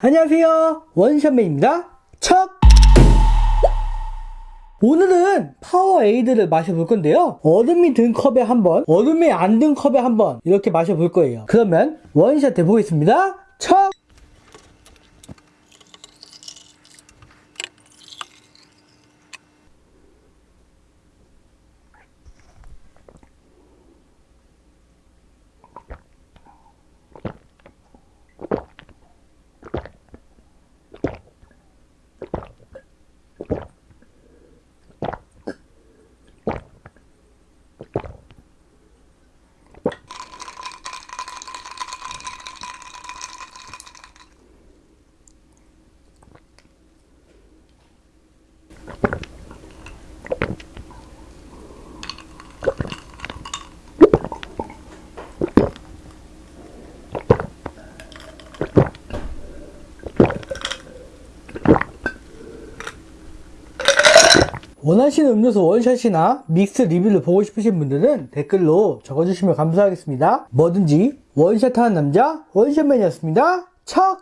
안녕하세요. 원샷맨입니다. 척! 오늘은 파워에이드를 마셔볼 건데요. 얼음이 든 컵에 한번 얼음이 안 든 컵에 한번 이렇게 마셔볼 거예요. 그러면 원샷 해보겠습니다. 척 원하시는 음료수 원샷이나 믹스 리뷰를 보고 싶으신 분들은 댓글로 적어주시면 감사하겠습니다. 뭐든지 원샷하는 남자 원샷맨이었습니다. 척